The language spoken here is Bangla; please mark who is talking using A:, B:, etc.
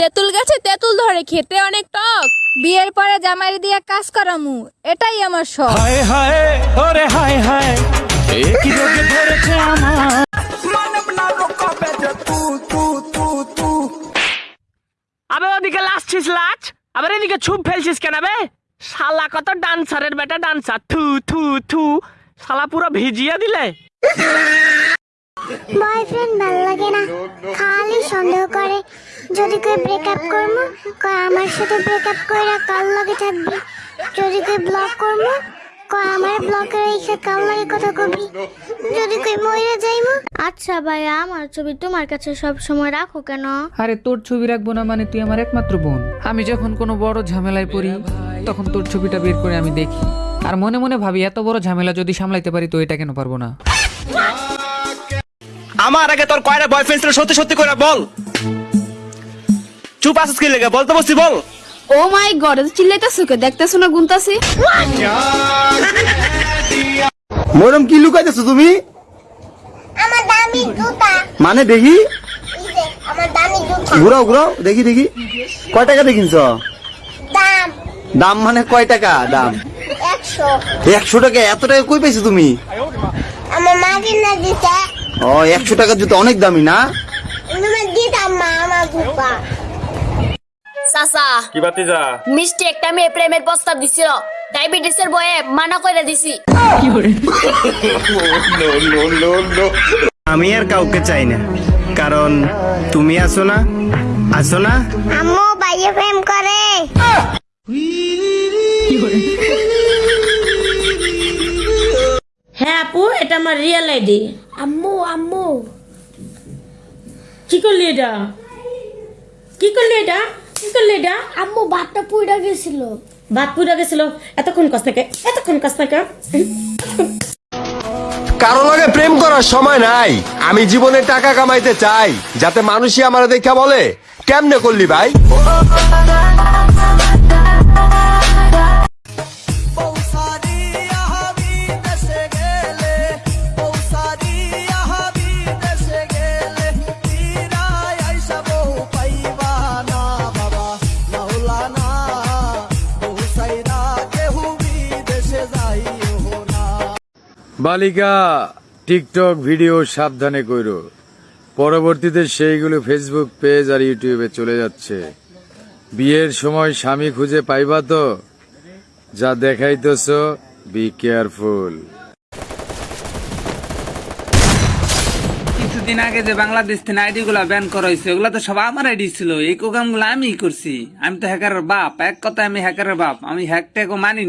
A: তেঁতুল গাছে তেঁতুল ধরে খেতে অনেক টক।
B: বিয়ের পরে জামাই দিয়ে কাজ করামু এটাই আমার শখ।
C: হায় হায় ওরে হায় হায়। এ কি রোগ ধরেছে আমার?
D: আবে ওদিকে লাচ আবার এদিকে ছুপ ফেলছিস কেন বে শালা কত ডান্সারের বেটা ডান্সার থু থু থু। শালা পুরো ভিজিয়ে দিলে।
E: বয়ফ্রেন্ড ভালো লাগে না। খালি সন্দেহ করে। যদি কই ব্রেকআপ করব কয় আমার সাথে ব্রেকআপ কইরা কার লগে থাকবি? যদি কই ব্লক করব কয় আমার ব্লকে রেখে কার লগে কথা কবি? যদি কই মইরা যাইবো? আচ্ছা ভাইয়া আমার ছবি তোমার কাছে সব সময় রাখো কেন?
F: আরে তোর ছবি রাখব না মানে তুই আমার একমাত্র বোন। আমি যখন কোনো বড় ঝামেলায় পড়ি তখন তোর ছবিটা বের করে আমি দেখি। আর মনে মনে ভাবি এত বড় ঝামেলা যদি সামলাইতে পারি তো এটা কেন পারব না?
G: আমার আগে তোর কয়টা বয়ফ্রেন্ড ছিল সত্যি সত্যি করে বল। চুপ আসিস কি লেগে? বলতে বসছি বল।
A: ও মাই গড এত চিল্লাইতাছো কে দেখতেছো না গুনতাছি?
H: মরম কি লুকাইতেছো তুমি?
E: আমার দামি জুতা।
H: মানে দেখি?
E: এই যে, আমার দামি জুতা।
H: ঘুরাও ঘুরাও দেখি দেখি। কয় টাকা দেখিনছ
E: দাম।
H: দাম মানে কয় টাকা? দাম।
E: একশো।
H: একশো টাকা? এত টাকা কই পাইছো তুমি?
E: আমার মা কিনে দিতে
H: ও একশো টাকার জুতো অনেক দামি না?
I: চাচা
G: কি বাতি যা?
I: মিষ্টি একটা মেয়ে প্রেমের প্রস্তাব দিছিল। ডায়াবেটিসের বয়ে মানা করে দিছি।
G: আমি আর কাউকে চাই না। কারণ তুমি আছো না আছো না?
E: আম্মু বাইরে প্রেম করে।
J: হ্যাঁ আপু এটা আমার রিয়েল আইডি
E: আম্মু আম্মু।
J: কি করলি এটা? কি করলি এটা? কি করলি এটা?
E: আম্মু ভাতটা পুড়ে গেছিল।
J: ভাত পুড়ে গেছিল। এতক্ষণ কাছ থেকে এতক্ষণ কাছ থেকে।
K: কারও লগে প্রেম করার সময় নাই। আমি জীবনে টাকা কামাইতে চাই যাতে মানুষই আমার দেখা বলে। কেমনে করলি ভাই?
C: বালিকা, টিকটক ভিডিও সাবধানে কইরো। পরবর্তীতে সেইগুলো ফেসবুক পেজ আর ইউটিউবে চলে যাচ্ছে। বিয়ের সময় স্বামী খুঁজে পাইবা তো? যা দেখাইতেছ বি কেয়ারফুল
F: কিছুদিন আগে যে বাংলাদেশ থেকে আইডি গুলা ব্যান করা হয়েছে, ওগুলা তো সব আমার আইডি ছিল। এই প্রোগ্রামগুলো আমি করছি। আমি তো হ্যাকারের বাপ। এক কথা আমি হ্যাকারের বাপ। আমি হ্যাক ট্যাগও মানি